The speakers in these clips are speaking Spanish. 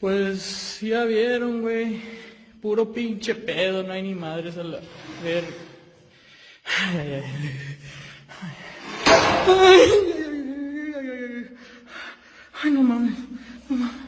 Pues ya vieron, güey. Puro pinche pedo, no hay ni madres a la ver. Ay, ay, ay. Ay, ay, ay, ay, ay, no mames, no mames.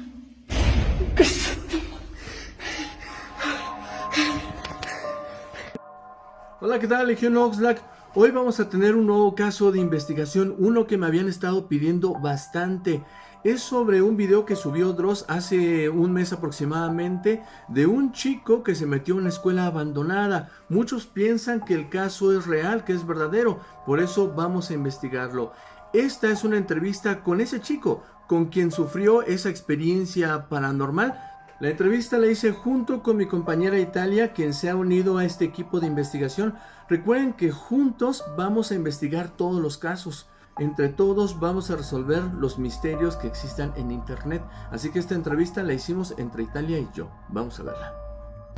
Hola, ¿qué tal, Legión Oxlack? Hoy vamos a tener un nuevo caso de investigación, uno que me habían estado pidiendo bastante. Es sobre un video que subió Dross hace un mes aproximadamente de un chico que se metió en una escuela abandonada. Muchos piensan que el caso es real, que es verdadero, por eso vamos a investigarlo. Esta es una entrevista con ese chico, con quien sufrió esa experiencia paranormal la entrevista la hice junto con mi compañera Italia, quien se ha unido a este equipo de investigación. Recuerden que juntos vamos a investigar todos los casos. Entre todos vamos a resolver los misterios que existan en internet. Así que esta entrevista la hicimos entre Italia y yo. Vamos a verla.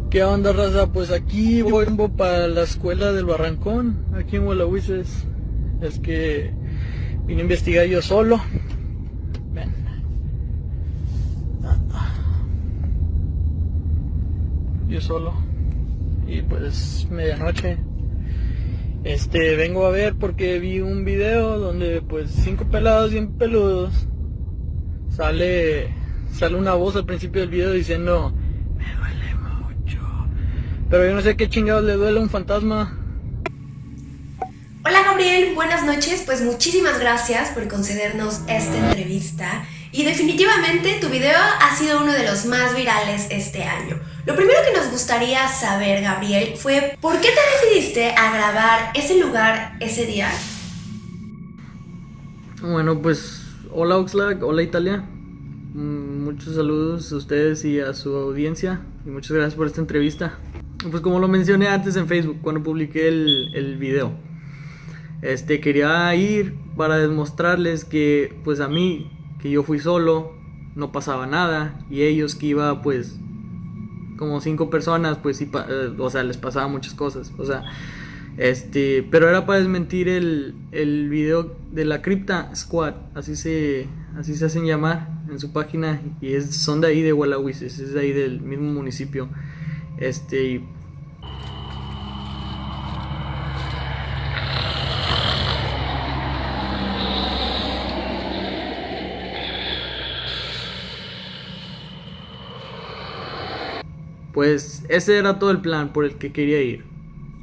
¿Qué onda, raza? Pues aquí voy para la escuela del Barrancón, aquí en Huelahuises. Es que vine a investigar yo solo. yo solo. Y pues medianoche. Este, vengo a ver porque vi un video donde pues cinco pelados bien peludos. Sale, sale una voz al principio del video diciendo, me duele mucho. Pero yo no sé qué chingados le duele a un fantasma. Hola Gabriel, buenas noches. Pues muchísimas gracias por concedernos esta entrevista. Y definitivamente tu video ha sido uno de los más virales este año. Lo primero que nos gustaría saber, Gabriel, fue ¿por qué te decidiste a grabar ese lugar ese día? Bueno, pues hola Oxlack, hola Italia. Mm, muchos saludos a ustedes y a su audiencia y muchas gracias por esta entrevista. Pues como lo mencioné antes en Facebook cuando publiqué el, el video, este quería ir para demostrarles que pues a mí que yo fui solo, no pasaba nada, y ellos que iba pues como cinco personas, pues sí, eh, o sea, les pasaba muchas cosas, o sea, este, pero era para desmentir el, el video de la Cripta Squad, así se, así se hacen llamar en su página, y es, son de ahí de Wallahuises, es de ahí del mismo municipio, este, Pues ese era todo el plan por el que quería ir.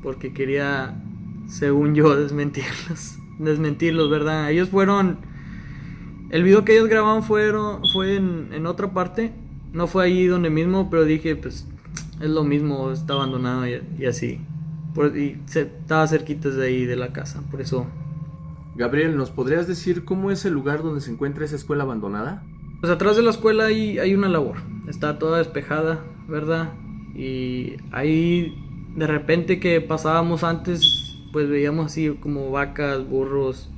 Porque quería, según yo, desmentirlos. Desmentirlos, ¿verdad? Ellos fueron... El video que ellos grabaron fueron, fue en, otra parte. No fue ahí donde mismo, pero dije, pues es lo mismo, está abandonado y, así. y se, estaba cerquita de ahí, de la casa, por eso. Gabriel, ¿nos podrías decir cómo es el lugar donde se encuentra esa escuela abandonada? Pues atrás de la escuela hay, hay una labor. Está toda despejada, ¿verdad? Y ahí de repente que pasábamos antes, pues veíamos así como vacas, burros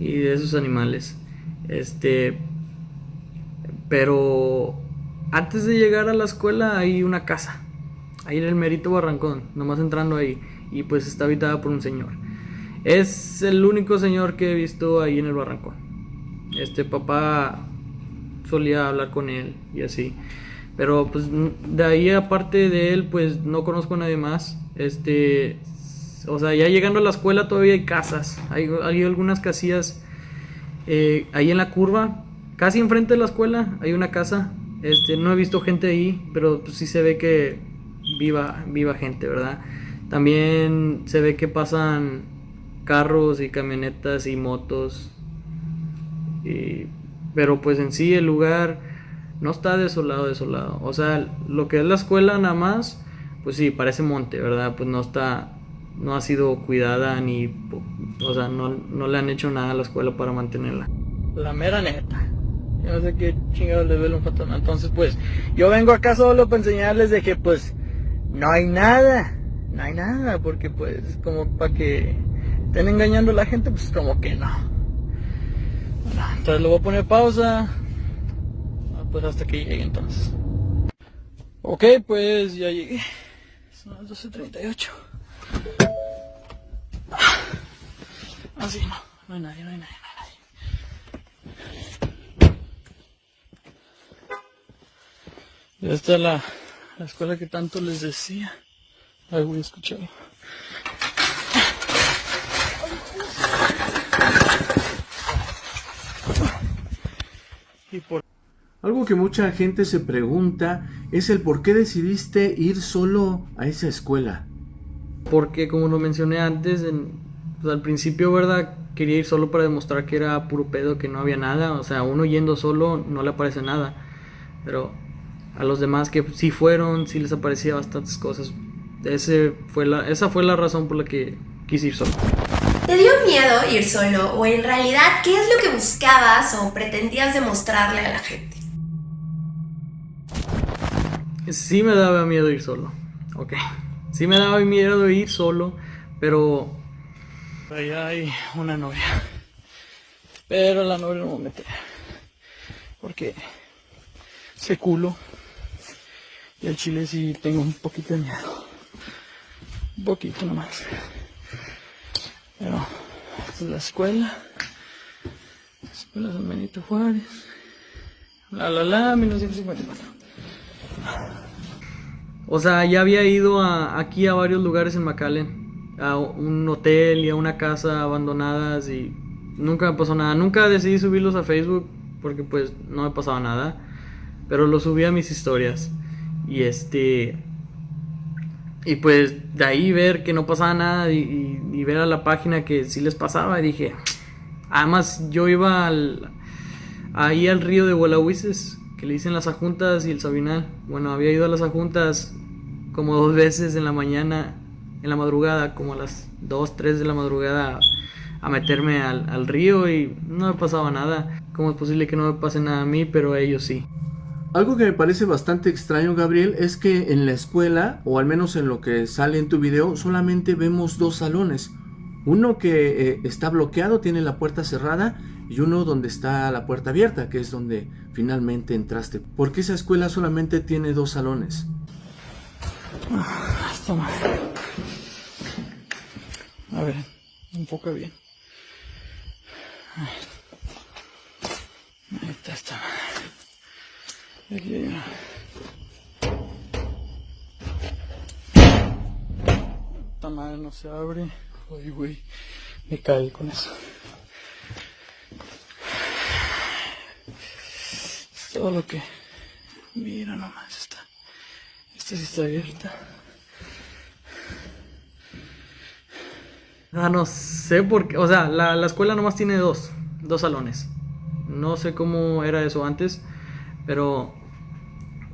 y de esos animales. Este, pero antes de llegar a la escuela hay una casa, ahí en el Merito Barrancón, nomás entrando ahí, y pues está habitada por un señor. Es el único señor que he visto ahí en el Barrancón. Este papá solía hablar con él y así. Pero pues de ahí aparte de él, pues no conozco a nadie más. Este, o sea, ya llegando a la escuela todavía hay casas. Hay, algunas casillas eh, ahí en la curva, casi enfrente de la escuela, hay una casa. Este, no he visto gente ahí, pero pues, sí se ve que viva, viva gente, ¿verdad? También se ve que pasan carros y camionetas y motos. pero pues en sí el lugar no está desolado, desolado. O sea, lo que es la escuela nada más, pues sí, parece monte, ¿verdad? Pues no está, no ha sido cuidada ni, o sea, no, no le han hecho nada a la escuela para mantenerla. La mera neta. Yo no sé qué chingados le duele un fantasma. Entonces, pues, yo vengo acá solo para enseñarles de que, pues, no hay nada. No hay nada, porque, pues, como para que estén engañando a la gente, pues, como que no. Entonces le voy a poner pausa pues hasta que llegue entonces. Ok, pues ya llegué. Son las 12.38. Ah, sí, no. No hay nadie, no hay nadie, no hay nadie. Esta es la, la escuela que tanto les decía. Ay, voy a escucharlo. Y por... Algo que mucha gente se pregunta es el por qué decidiste ir solo a esa escuela. Porque como lo mencioné antes, en, pues, al principio, ¿verdad? Quería ir solo para demostrar que era puro pedo, que no había nada. O sea, uno yendo solo no le aparece nada. Pero a los demás que sí fueron, sí les aparecía bastantes cosas. Ese fue la, esa fue la razón por la que quise ir solo. ¿Te dio miedo ir solo o en realidad qué es lo que buscabas o pretendías demostrarle a la gente? Sí me daba miedo ir solo, ok. Sí me daba miedo ir solo, pero... Allá hay una novia. Pero la novia no me mete. Porque se culo. Y al chile sí tengo un poquito de miedo. Un poquito nomás. Pero es la escuela. La escuela San Benito Juárez. La la la 1954. O sea, ya había ido a, aquí a varios lugares en McAllen. A un hotel y a una casa abandonadas y nunca me pasó nada. Nunca decidí subirlos a Facebook porque pues no me pasaba nada. Pero los subí a mis historias. Y este... Y pues de ahí ver que no pasaba nada y, ver a la página que sí les pasaba. Y dije... Además yo iba ahí al río de Huelahuises le dicen las ajuntas y el Sabinal. Bueno, había ido a las ajuntas como dos veces en la mañana, en la madrugada, como a las 2, 3 de la madrugada, a meterme al, al río y no me pasaba nada. ¿Cómo es posible que no me pase nada a mí, pero a ellos sí? Algo que me parece bastante extraño, Gabriel, es que en la escuela, o al menos en lo que sale en tu video, solamente vemos dos salones. Uno que eh, está bloqueado, tiene la puerta cerrada, y uno donde está la puerta abierta, que es donde finalmente entraste. ¿Por qué esa escuela solamente tiene dos salones? Ah, A ver, enfoca bien. Ahí está esta Aquí hay. Esta madre no se abre. Ay, güey. Me caí con eso. Todo lo que... Mira nomás, está... Esta sí está abierta. Ah, no sé por qué... O sea, la, la escuela nomás tiene dos. Dos salones. No sé cómo era eso antes. Pero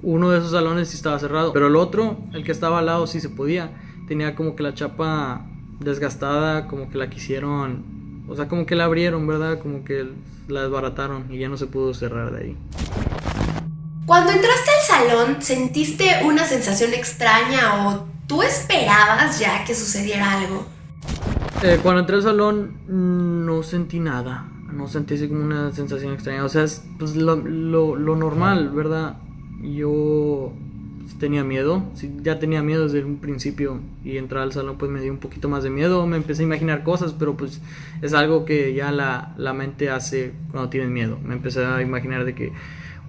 uno de esos salones sí estaba cerrado. Pero el otro, el que estaba al lado, sí se podía. Tenía como que la chapa desgastada, como que la quisieron. O sea, como que la abrieron, ¿verdad? Como que la desbarataron y ya no se pudo cerrar de ahí. Cuando entraste al salón, ¿sentiste una sensación extraña o tú esperabas ya que sucediera algo? Eh, cuando entré al salón no sentí nada, no sentí así como una sensación extraña, o sea, es pues, lo, normal, ¿verdad? Yo tenía miedo, ya tenía miedo desde un principio. Y entrar al salón pues me dio un poquito más de miedo, me empecé a imaginar cosas, pero pues es algo que ya la, la mente hace cuando tienes miedo, me empecé a imaginar de que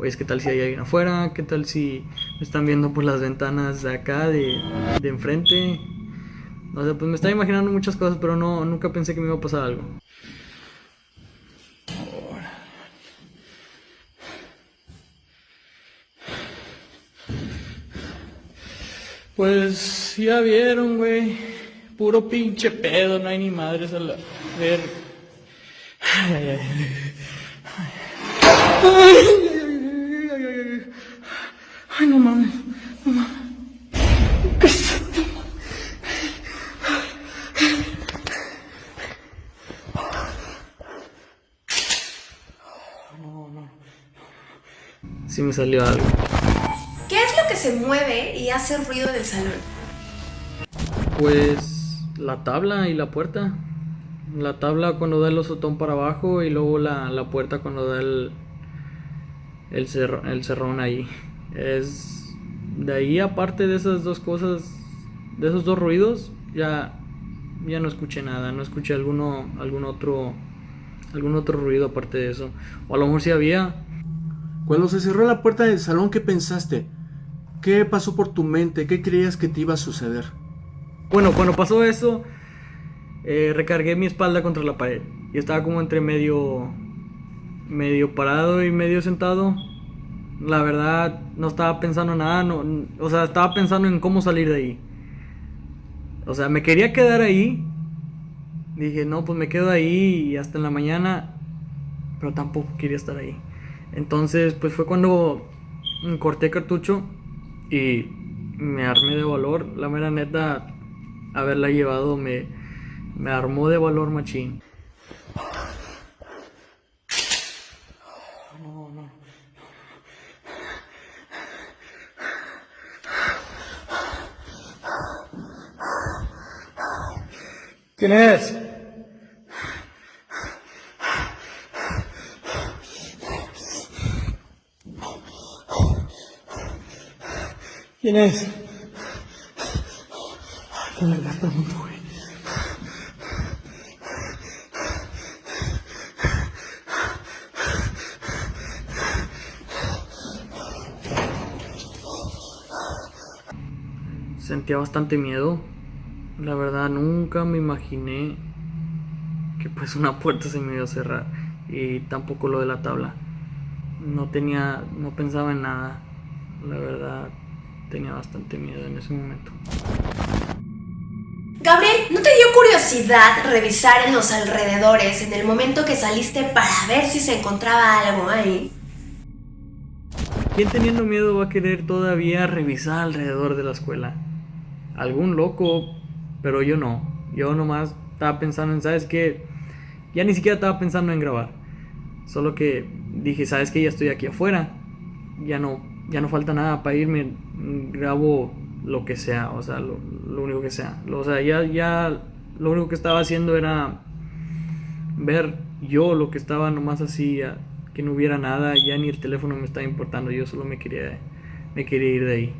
oye, ¿qué tal si hay alguien afuera? ¿Qué tal si me están viendo por las ventanas de acá, de, de enfrente? O sea, pues me estaba imaginando muchas cosas, pero no, nunca pensé que me iba a pasar algo. Pues ya vieron, güey. Puro pinche pedo, no hay ni madres a la ver. Ay. ay. Ay, no mames, no mames. No, no. Sí me salió algo. ¿Qué es lo que se mueve y hace ruido del salón? Pues la tabla y la puerta. La tabla cuando da el osotón para abajo y luego la, la puerta cuando da el, el, el cerrón ahí. Es de ahí aparte de esas dos cosas, de esos dos ruidos, ya ya no escuché nada, no escuché alguno algún otro algún otro ruido aparte de eso. O a lo mejor sí había. Cuando se cerró la puerta del salón, ¿qué pensaste? ¿Qué pasó por tu mente? ¿Qué creías que te iba a suceder? Bueno, cuando pasó eso, eh, recargué mi espalda contra la pared y estaba como entre medio, medio parado y medio sentado. La verdad, no estaba pensando nada, no, o sea, estaba pensando en cómo salir de ahí. O sea, me quería quedar ahí. Dije, no, pues me quedo ahí y hasta en la mañana, pero tampoco quería estar ahí. Entonces, pues fue cuando corté cartucho y me armé de valor. La mera neta, haberla llevado me, me armó de valor machín. ¿Quién es? ¿Quién es? Sentía bastante miedo. La verdad, nunca me imaginé que pues una puerta se me iba a cerrar. Y tampoco lo de la tabla. No tenía, no pensaba en nada. La verdad, tenía bastante miedo en ese momento. Gabriel, ¿no te dio curiosidad revisar en los alrededores en el momento que saliste para ver si se encontraba algo ahí? ¿Quién teniendo miedo va a querer todavía revisar alrededor de la escuela? Algún loco, pero yo no. Yo nomás estaba pensando en, ¿sabes qué? Ya ni siquiera estaba pensando en grabar. Solo que dije, ¿sabes qué? Ya estoy aquí afuera. Ya no, ya no falta nada para irme. Grabo lo que sea, o sea, lo, único que sea. O sea, ya, ya lo único que estaba haciendo era ver yo lo que estaba nomás así, que no hubiera nada, ya ni el teléfono me estaba importando, yo solo me quería, me quería ir de ahí.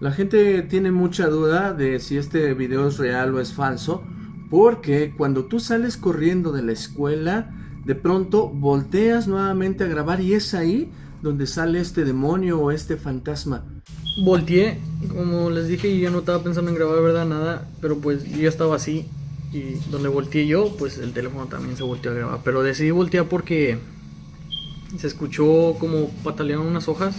La gente tiene mucha duda de si este video es real o es falso, porque cuando tú sales corriendo de la escuela, de pronto volteas nuevamente a grabar y es ahí donde sale este demonio o este fantasma. Volteé, como les dije, y yo no estaba pensando en grabar, ¿verdad? Nada, pero pues yo estaba así. Y donde volteé yo, pues el teléfono también se volteó a grabar. Pero decidí voltear porque se escuchó como patalearon unas hojas.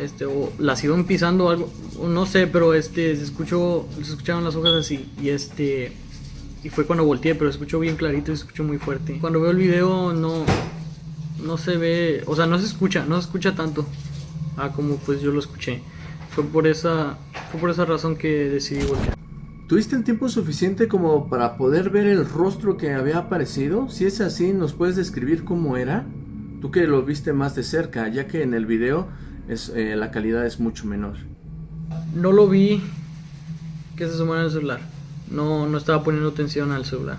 Este, o las iban pisando algo, no sé, pero este, se escuchó, se escucharon las hojas así. Y este, y fue cuando volteé, pero se escuchó bien clarito y se escuchó muy fuerte. Cuando veo el video, no, no se ve, o sea, no se escucha, no se escucha tanto a como pues yo lo escuché. Fue por esa, fue por esa razón que decidí voltear. ¿Tuviste el tiempo suficiente como para poder ver el rostro que había aparecido? Si es así, ¿nos puedes describir cómo era? Tú que lo viste más de cerca, ya que en el video es, eh, la calidad es mucho menor. No lo vi que se sumara el celular. No, no estaba poniendo atención al celular.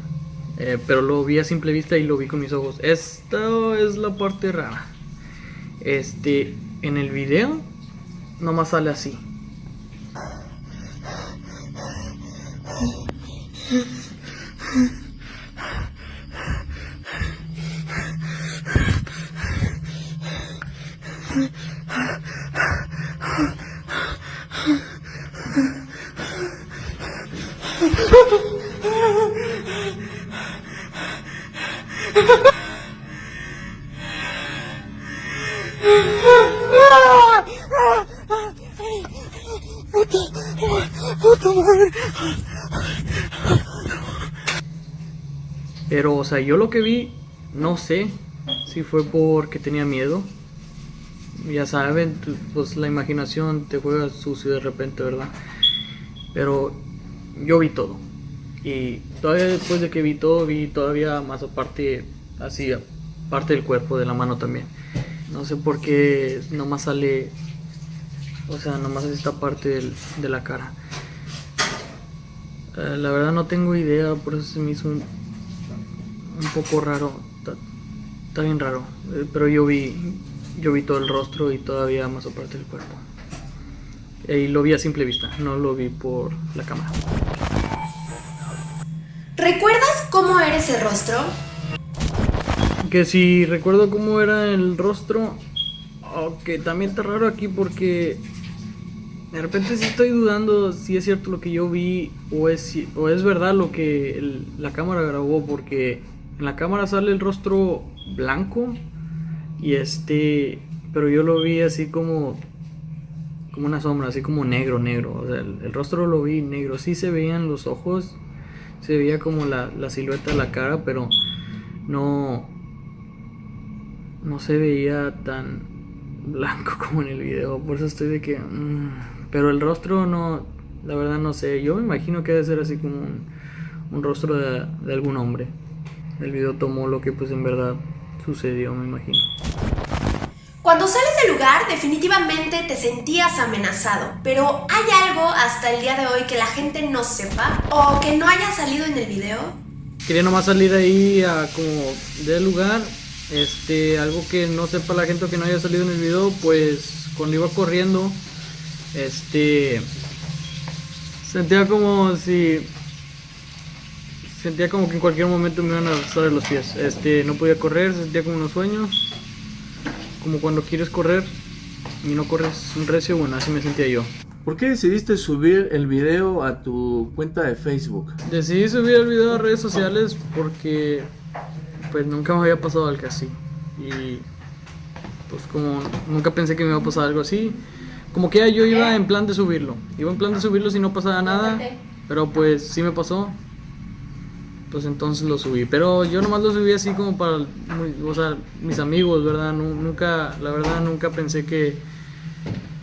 Eh, pero lo vi a simple vista y lo vi con mis ojos. Esta es la parte rara. Este, en el video, nomás sale así. Pero, o sea, yo lo que vi, no sé si fue porque tenía miedo. Ya saben, pues la imaginación te juega sucio de repente, ¿verdad? Pero yo vi todo. Y todavía después de que vi todo, vi todavía más aparte, así, parte del cuerpo, de la mano también. No sé por qué nomás sale, o sea, nomás esta parte de la cara. Eh, la verdad no tengo idea, por eso se me hizo un, poco raro. Está, bien raro. Eh, pero yo vi, yo vi todo el rostro y todavía más aparte del cuerpo. Y lo vi a simple vista, no lo vi por la cámara. Ese rostro? Que si recuerdo cómo era el rostro, aunque también está raro aquí porque De repente sí estoy dudando si es cierto lo que yo vi o es, o es verdad lo que la cámara grabó, porque en la cámara sale el rostro blanco y este, pero yo lo vi así como, como una sombra, así como negro, negro. O sea, el, el rostro lo vi negro. Sí se veían los ojos, se veía como la, la silueta de la cara, pero no, no se veía tan blanco como en el video. Por eso estoy de que. mm, pero el rostro no. La verdad no sé. Yo me imagino que debe ser así como un, un rostro de, de algún hombre. El video tomó lo que pues en verdad sucedió, me imagino. Del lugar, definitivamente te sentías amenazado, pero ¿hay algo hasta el día de hoy que la gente no sepa o que no haya salido en el video? Quería nomás salir ahí a como del lugar. Este, algo que no sepa la gente o que no haya salido en el video, pues cuando iba corriendo, este, sentía como si, sentía como que en cualquier momento me iban a alzar los pies. Este, no podía correr, sentía como unos sueños, como cuando quieres correr y no corres un recio, bueno, así me sentía yo. ¿Por qué decidiste subir el video a tu cuenta de Facebook? Decidí subir el video a redes sociales porque pues nunca me había pasado algo así. Y pues como nunca pensé que me iba a pasar algo así, como que ya yo iba en plan de subirlo. Iba en plan de subirlo si no pasaba nada, pero pues sí me pasó. Pues entonces lo subí. Pero yo nomás lo subí así como para, o sea, mis amigos, ¿verdad? Nu- Nunca, la verdad nunca pensé que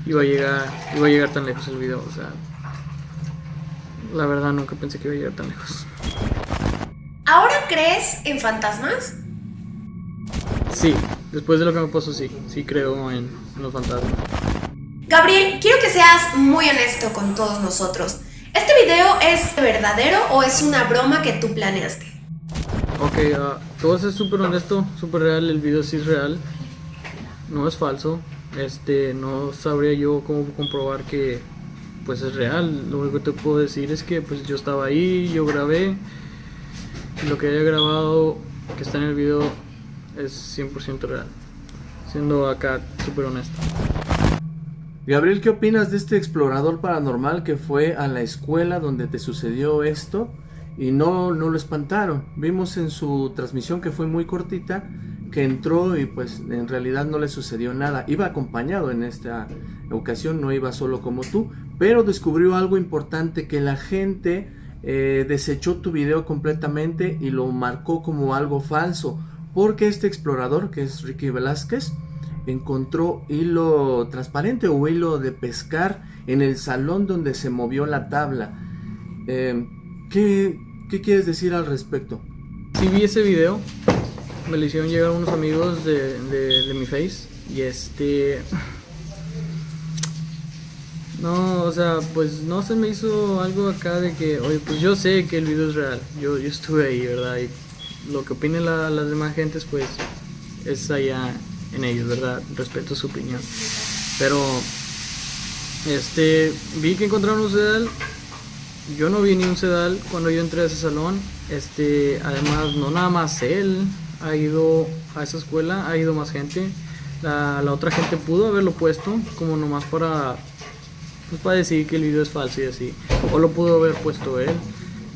iba a llegar, iba a llegar tan lejos el video, o sea. La verdad nunca pensé que iba a llegar tan lejos. ¿Ahora crees en fantasmas? Sí, después de lo que me pasó, sí. Sí creo en, en los fantasmas. Gabriel, quiero que seas muy honesto con todos nosotros. ¿Este video es verdadero o es una broma que tú planeaste? Ok, voy a ser súper honesto, súper real. El video sí es real. No es falso. Este, no sabría yo cómo comprobar que pues es real. Lo único que te puedo decir es que pues yo estaba ahí, yo grabé. Lo que haya grabado, que está en el video, es 100% real. Siendo acá súper honesto. Gabriel, ¿qué opinas de este explorador paranormal que fue a la escuela donde te sucedió esto y no, no lo espantaron? Vimos en su transmisión que fue muy cortita que entró y pues en realidad no le sucedió nada. Iba acompañado en esta ocasión, no iba solo como tú, pero descubrió algo importante que la gente eh, desechó tu video completamente y lo marcó como algo falso. Porque este explorador, que es Ricky Velázquez, encontró hilo transparente o hilo de pescar en el salón donde se movió la tabla. Eh, ¿qué, ¿Qué quieres decir al respecto? Sí vi ese video, me lo hicieron llegar unos amigos de, de, mi face y este... No, o sea, pues no se me hizo algo acá de que, oye, pues yo sé que el video es real, yo, yo estuve ahí, ¿verdad? Y lo que opinen la- las demás gentes, pues es allá en ellos, ¿verdad? Respeto su opinión. Pero, este, vi que encontraron un sedal yo no vi ni un sedal cuando yo entré a ese salón. Este, además, no nada más él ha ido a esa escuela, ha ido más gente. La, la otra gente pudo haberlo puesto como nomás para, pues para decir que el video es falso y así. O lo pudo haber puesto él.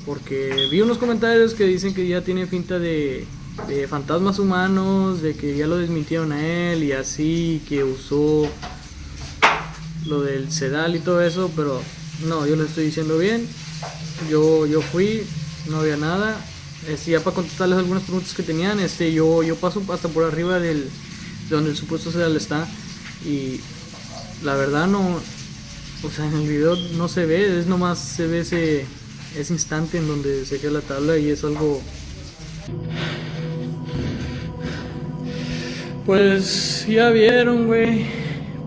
Porque vi unos comentarios que dicen que ya tiene finta de, de fantasmas humanos, de que ya lo desmintieron a él y así, que usó lo del sedal y todo eso, pero no, yo lo estoy diciendo bien. Yo, yo fui, no había nada. Este, ya para contestarles algunas preguntas que tenían, este, yo, yo paso hasta por arriba del, de donde el supuesto sedal está y la verdad no, o sea, en el video no se ve, es nomás se ve ese, ese instante en donde se queda la tabla y es algo... Pues ya vieron, güey.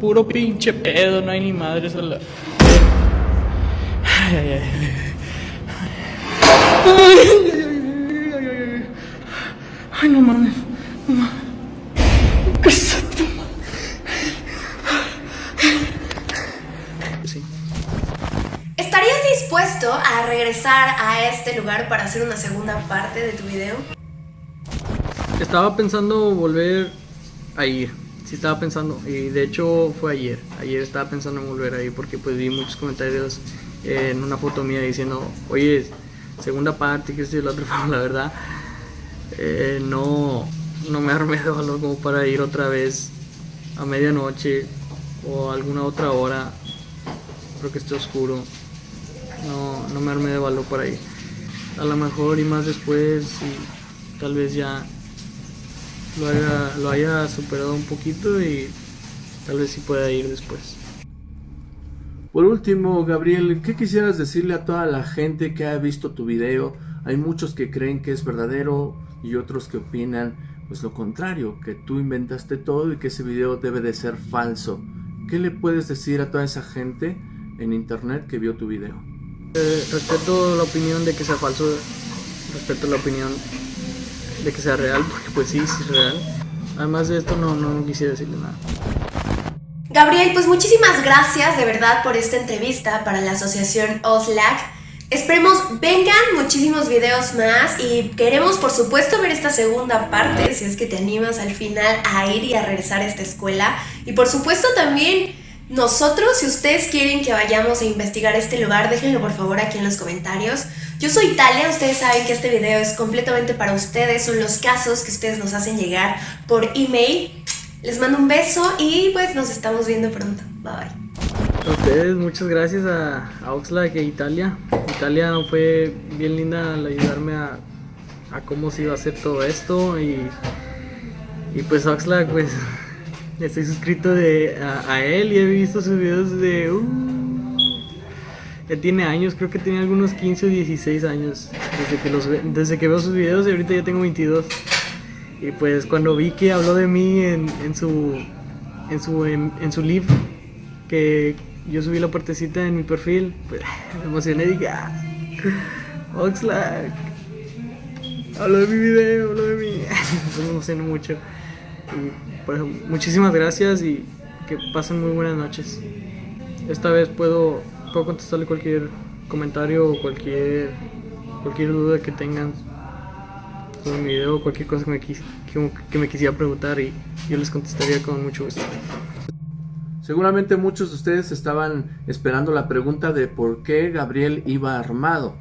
Puro pinche pedo, no hay ni madres a la... Ay, ay, ay. Ay, ay, no mames. No mames. ¿Qué? Sí. ¿Estarías dispuesto a regresar a este lugar para hacer una segunda parte de tu video? Estaba pensando volver a ir. sí estaba pensando, y de hecho fue ayer, ayer estaba pensando en volver ahí porque pues vi muchos comentarios en una foto mía diciendo, oye, segunda parte, que es la otra, la verdad, eh, no, no me armé de valor como para ir otra vez a medianoche o alguna otra hora, creo que esté oscuro, no, no me armé de valor para ir. A lo mejor y más después, y tal vez ya lo haya, lo haya superado un poquito y tal vez sí pueda ir después. Por último, Gabriel, ¿qué quisieras decirle a toda la gente que ha visto tu video? Hay muchos que creen que es verdadero y otros que opinan pues lo contrario, que tú inventaste todo y que ese video debe de ser falso. ¿Qué le puedes decir a toda esa gente en internet que vio tu video? Eh, respeto la opinión de que sea falso, respeto la opinión de que sea real, porque pues sí, sí es real. Además de esto no, no quisiera decirle nada. Gabriel, pues muchísimas gracias de verdad por esta entrevista para la asociación OSLAC. Esperemos vengan muchísimos videos más y queremos por supuesto ver esta segunda parte si es que te animas al final a ir y a regresar a esta escuela y por supuesto también nosotros si ustedes quieren que vayamos a investigar este lugar déjenlo por favor aquí en los comentarios yo soy Talia, ustedes saben que este video es completamente para ustedes son los casos que ustedes nos hacen llegar por email. Les mando un beso y pues nos estamos viendo pronto. Bye. Bye a ustedes, muchas gracias a, a Oxlack e Italia. Italia fue bien linda al ayudarme a, cómo se iba a hacer todo esto y, y pues Oxlack, pues estoy suscrito de, a, él y he visto sus videos de... Uh, ya tiene años, creo que tiene algunos 15 o 16 años desde que, los, desde que veo sus videos y ahorita ya tengo 22. Y pues cuando vi que habló de mí en, su, en, su, en, su live, que, yo subí la partecita en mi perfil, pues me emocioné y dije, ah, Oxlack, hablo de mi video, hablo de mí. Pues me emocioné mucho. Y pues, muchísimas gracias y que pasen muy buenas noches. Esta vez puedo, puedo contestarle cualquier comentario o cualquier, cualquier duda que tengan sobre mi video, cualquier cosa que me, que, que me quisiera preguntar y yo les contestaría con mucho gusto. Seguramente muchos de ustedes estaban esperando la pregunta de por qué Gabriel iba armado.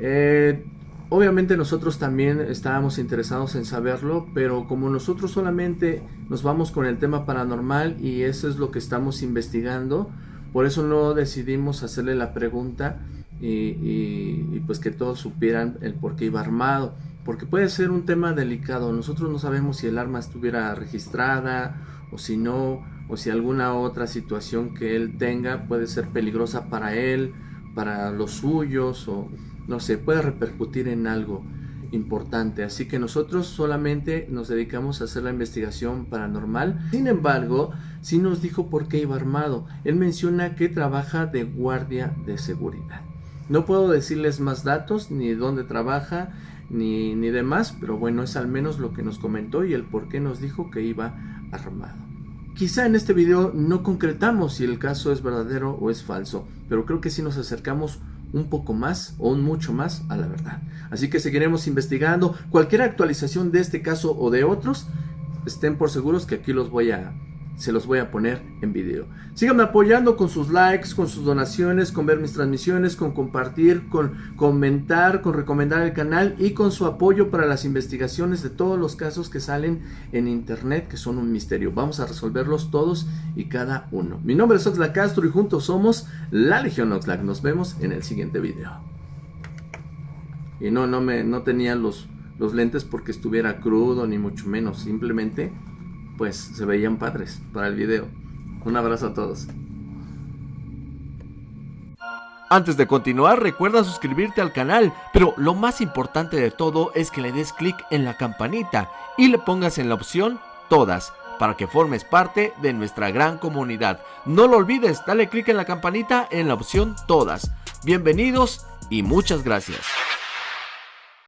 Eh, obviamente nosotros también estábamos interesados en saberlo, pero como nosotros solamente nos vamos con el tema paranormal y eso es lo que estamos investigando, por eso no decidimos hacerle la pregunta y, pues que todos supieran el por qué iba armado. Porque puede ser un tema delicado, nosotros no sabemos si el arma estuviera registrada o si no, o si alguna otra situación que él tenga puede ser peligrosa para él, para los suyos o no sé, puede repercutir en algo importante. Así que nosotros solamente nos dedicamos a hacer la investigación paranormal. Sin embargo, sí nos dijo por qué iba armado. Él menciona que trabaja de guardia de seguridad. No puedo decirles más datos, ni dónde trabaja, ni, ni demás, pero bueno, es al menos lo que nos comentó y el por qué nos dijo que iba armado. Quizá en este video no concretamos si el caso es verdadero o es falso, pero creo que sí nos acercamos un poco más o un mucho más a la verdad. Así que seguiremos investigando cualquier actualización de este caso o de otros. Estén por seguros que aquí los voy a se los voy a poner en video. Síganme apoyando con sus likes, con sus donaciones, con ver mis transmisiones, con compartir, con comentar, con recomendar el canal y con su apoyo para las investigaciones de todos los casos que salen en internet que son un misterio. Vamos a resolverlos todos y cada uno. Mi nombre es Oxlack Castro y juntos somos la Legión Oxlack. Nos vemos en el siguiente video. Y no, no, me, no tenía los, los lentes porque estuviera crudo ni mucho menos. Simplemente pues se veían padres para el video. Un abrazo a todos. Antes de continuar, recuerda suscribirte al canal, pero lo más importante de todo es que le des clic en la campanita y le pongas en la opción Todas, para que formes parte de nuestra gran comunidad. No lo olvides, dale clic en la campanita en la opción Todas. Bienvenidos y muchas gracias.